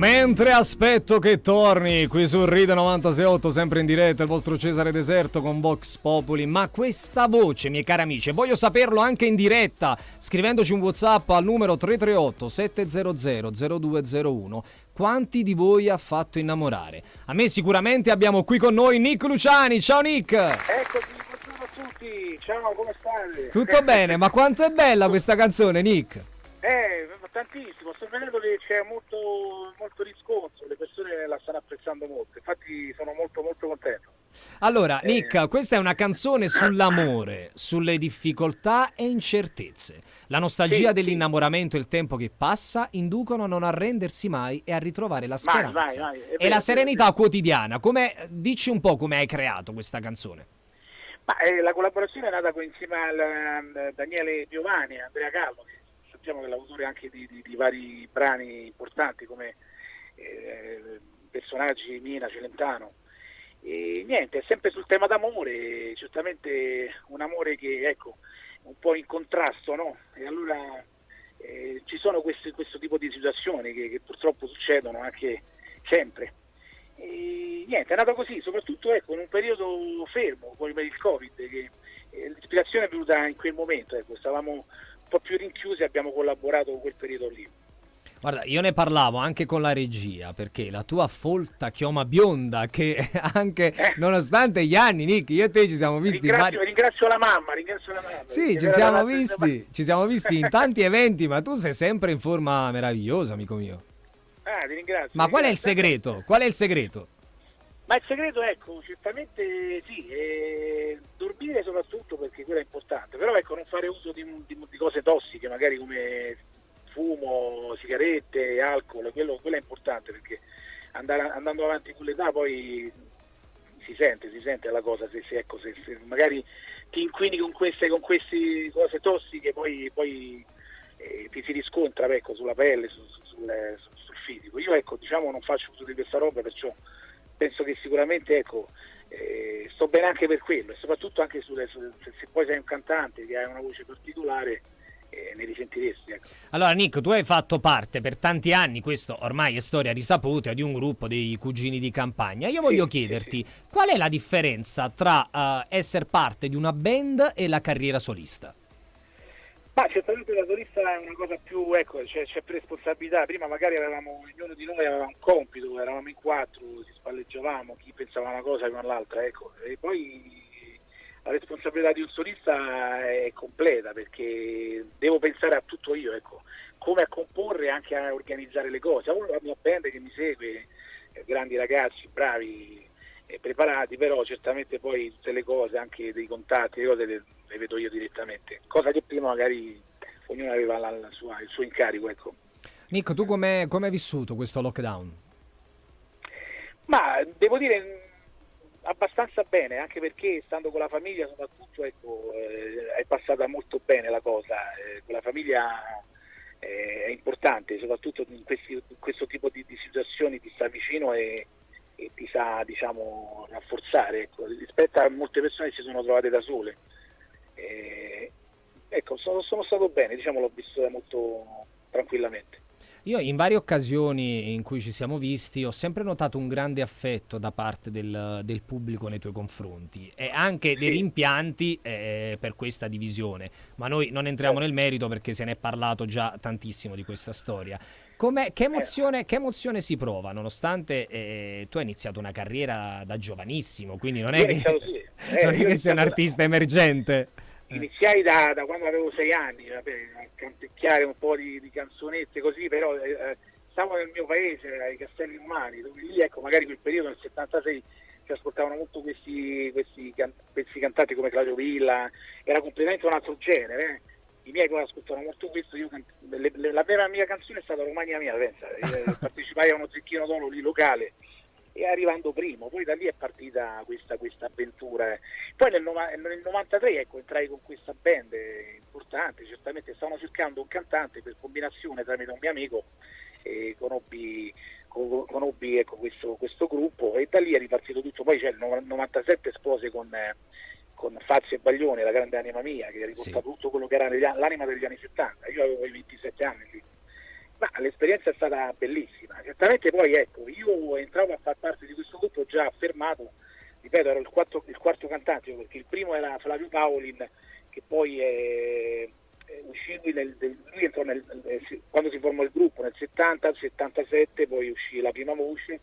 Mentre aspetto che torni qui su Ride 968, sempre in diretta, il vostro Cesare Deserto con Vox Populi. Ma questa voce, miei cari amici, voglio saperlo anche in diretta, scrivendoci un WhatsApp al numero 338 700 0201. Quanti di voi ha fatto innamorare? A me sicuramente abbiamo qui con noi Nick Luciani. Ciao Nick! Eccoci, buongiorno a tutti. Ciao, come state? Tutto bene, ma quanto è bella questa canzone, Nick? Eh, tantissimo, vedendo che c'è molto, molto riscontro, le persone la stanno apprezzando molto, infatti sono molto molto contento. Allora, eh. Nick, questa è una canzone sull'amore, sulle difficoltà e incertezze. La nostalgia sì, dell'innamoramento e il tempo che passa inducono a non arrendersi mai e a ritrovare la speranza. Vai, vai, vai. e la serenità quotidiana. Come, dici un po' come hai creato questa canzone. Ma, eh, la collaborazione è nata insieme a uh, Daniele Giovanni Andrea Calvo, che sappiamo che è l'autore anche di, di, di vari brani importanti come eh, personaggi Mina, Celentano. E niente, è sempre sul tema d'amore, certamente un amore che ecco, un po' in contrasto, no? E allora eh, ci sono questi, questo tipo di situazioni che, che, purtroppo succedono anche sempre. E niente, è nato così, soprattutto ecco, in un periodo fermo, poi per il Covid, che eh, l'ispirazione è venuta in quel momento, ecco, stavamo po' più rinchiusi abbiamo collaborato con quel periodo lì. Guarda, io ne parlavo anche con la regia perché la tua folta chioma bionda, che anche eh. nonostante gli anni, Nick, io e te ci siamo visti. Ringrazio, vari... ringrazio la mamma, ringrazio la mamma. Sì, ci siamo, visti, ci siamo visti in tanti eventi, ma tu sei sempre in forma meravigliosa, amico mio. Ah, ti ringrazio. Ma qual è il segreto? Qual è il segreto? Ma il segreto, ecco, certamente sì, dormire soprattutto perché quello è importante, però ecco, non fare uso di, di, di cose tossiche, magari come fumo, sigarette, alcol, quello, quello è importante perché andare, andando avanti con l'età poi si sente, si sente la cosa, se, se, ecco, se, se magari ti inquini con queste, con queste cose tossiche poi, poi eh, ti si riscontra ecco, sulla pelle, su, su, sul, sul fisico. Io ecco, diciamo non faccio uso di questa roba perciò penso che sicuramente ecco, eh, sto bene anche per quello e soprattutto anche sulle, su, se, poi sei un cantante che hai una voce particolare eh, ne risentiresti. Ecco. Allora Nick, tu hai fatto parte per tanti anni, questo ormai è storia risaputa, di un gruppo dei cugini di campagna. Io voglio sì, chiederti sì, sì. qual è la differenza tra uh, essere parte di una band e la carriera solista? Ma certamente la solista è una cosa più, ecco, c'è, c'è, più responsabilità. Prima magari avevamo, ognuno di noi aveva un compito, eravamo in quattro, si spalleggiavamo, chi pensava una cosa con l'altra, ecco. E poi la responsabilità di un solista è completa perché devo pensare a tutto io, ecco, come a comporre e anche a organizzare le cose. Ho la mia band che mi segue, eh, grandi ragazzi, bravi e preparati, però certamente poi tutte le cose, anche dei contatti, le cose le, le vedo io direttamente, cosa che prima magari ognuno aveva la, la sua, il suo incarico. Ecco. Nico, tu come hai vissuto questo lockdown? Ma devo dire abbastanza bene, anche perché stando con la famiglia soprattutto ecco, eh, è passata molto bene la cosa, eh, con la famiglia eh, è importante, soprattutto in, questi, in, questo tipo di, di situazioni ti sta vicino e, e ti sa diciamo, rafforzare ecco, rispetto a molte persone che si sono trovate da sole. Eh, ecco, sono, sono, stato bene, diciamo, l'ho visto molto tranquillamente. Io in varie occasioni in cui ci siamo visti ho sempre notato un grande affetto da parte del, del pubblico nei tuoi confronti e anche dei rimpianti eh, per questa divisione, ma noi non entriamo nel merito perché se ne è parlato già tantissimo di questa storia. Com'è, che, emozione, che emozione si prova nonostante eh, tu hai iniziato una carriera da giovanissimo, quindi non è che, sì. eh, non è che sei un artista emergente? Eh. iniziai da, da, quando avevo sei anni vabbè, a canticchiare un po' di, di canzonette così, però eh, eh stavo nel mio paese, ai Castelli Umani, dove lì ecco, magari quel periodo nel 76 si ascoltavano molto questi, questi, can, questi cantanti come Claudio Villa, era completamente un altro genere. Eh. I miei poi ascoltavano molto questo, io, le, le, la vera mia canzone è stata Romagna Mia, pensa, partecipai a uno zecchino d'oro lì locale arrivando primo, poi da lì è partita questa, questa avventura. Poi nel, nel 93 ecco, entrai con questa band importante, certamente stavano cercando un cantante per combinazione tramite un mio amico e conobbi, conobbi ecco, questo, questo, gruppo e da lì è ripartito tutto, poi c'è il 97 espose con, con Fazio e Baglione, la grande anima mia, che ha riportato sì. tutto quello che era l'anima degli anni 70, io avevo i 27 anni lì Ma l'esperienza è stata bellissima, certamente poi ecco, io entravo a far parte di questo gruppo già affermato, ripeto, ero il, quarto, il quarto cantante, perché il primo era Flavio Paolin, che poi è, è uscì nel, lui entrò nel, quando si formò il gruppo nel 70, 77, poi uscì la prima voce,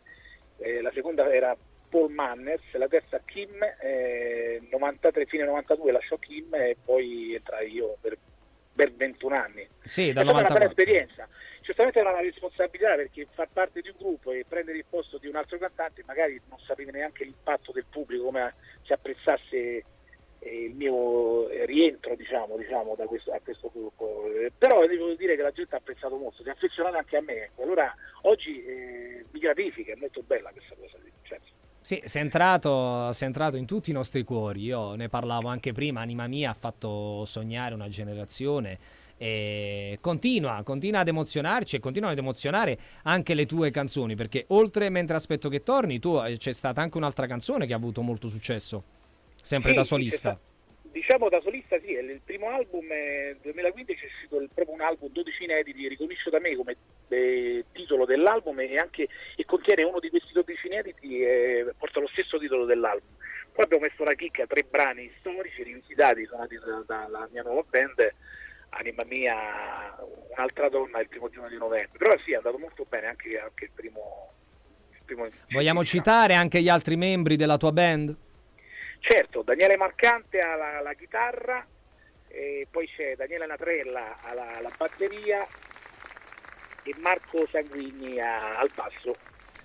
eh, la seconda era Paul Manners, la terza Kim, eh, 93, fine 92 lasciò Kim e poi entrai io per, per 21 anni. Sì, è stata una bella esperienza. Certamente era una responsabilità perché far parte di un gruppo e prendere il posto di un altro cantante magari non sapevi neanche l'impatto del pubblico, come si apprezzasse eh, il mio rientro diciamo, diciamo da questo, a questo gruppo. Eh, però devo dire che la gente ha apprezzato molto, si è affezionata anche a me. Ecco. Allora oggi eh, mi gratifica, è molto bella questa cosa. Certo. Sì, sei entrato, sei entrato, in tutti i nostri cuori. Io ne parlavo anche prima. Anima mia ha fatto sognare una generazione. E continua, continua ad emozionarci e continuano ad emozionare anche le tue canzoni. Perché oltre Mentre aspetto che torni, tu eh, c'è stata anche un'altra canzone che ha avuto molto successo, sempre sì, da solista. Diciamo da solista sì, il primo album nel 2015 è uscito il, proprio un album 12 inediti, riconosciuto da me come eh, titolo dell'album e, anche, e contiene uno di questi 12 inediti e eh, porta lo stesso titolo dell'album. Poi abbiamo messo la chicca, tre brani storici rivisitati, suonati dalla mia nuova band, Anima Mia, Un'altra donna il primo giorno di novembre. Però sì, è andato molto bene anche, anche il primo... Il primo Vogliamo citare anche gli altri membri della tua band? Certo, Daniele Marcante alla, alla chitarra, poi c'è Daniele Natrella alla, alla, batteria e Marco Sanguigni a, al basso.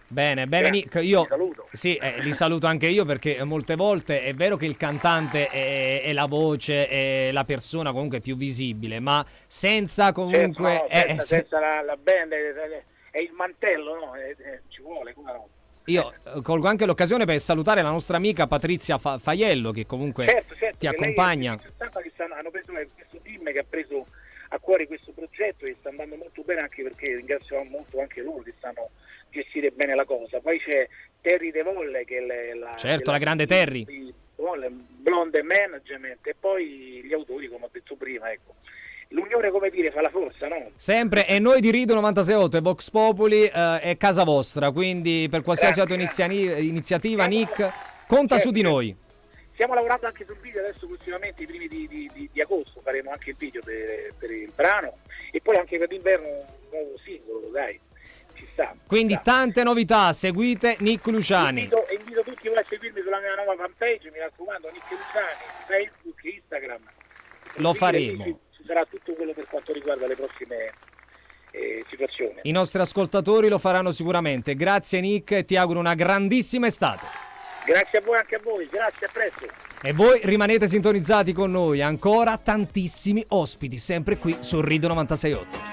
Bene, bene Nick, io saluto. Sì, eh, li saluto anche io perché molte volte è vero che il cantante è, è la voce, è la persona comunque più visibile, ma senza comunque... Certo, no, senza, eh, senza la, la, band è, è, il mantello, no? ci vuole, come no? Io eh, colgo anche l'occasione per salutare la nostra amica Patrizia Fa- Faiello che comunque certo, certo, ti accompagna. Che hanno preso questo team che ha preso a cuore questo progetto e sta andando molto bene anche perché ringrazio molto anche loro che sanno gestire bene la cosa. Poi c'è Terry De Volle che è la, certo, la, la grande Terry. Blonde Management e poi gli autori come ho detto prima. Ecco l'unione come dire fa la forza, no? Sempre, e noi di Rido 968 e Vox Populi eh, è casa vostra, quindi per qualsiasi altra iniziativa, Nick, conta su di noi. Stiamo lavorando anche sul video adesso prossimamente, i primi di, di, di, di agosto faremo anche il video per, per, il brano e poi anche per l'inverno un nuovo singolo, dai. Ci sta. Quindi sta. tante novità, seguite Nick Luciani. Invito, invito tutti voi a seguirmi sulla mia nuova fanpage, mi raccomando, Nick Luciani, Facebook, Instagram. Lo faremo sarà tutto quello per quanto riguarda le prossime eh, situazioni. I nostri ascoltatori lo faranno sicuramente. Grazie Nick e ti auguro una grandissima estate. Grazie a voi anche a voi, grazie, a presto. E voi rimanete sintonizzati con noi, ancora tantissimi ospiti, sempre qui su Rido 968.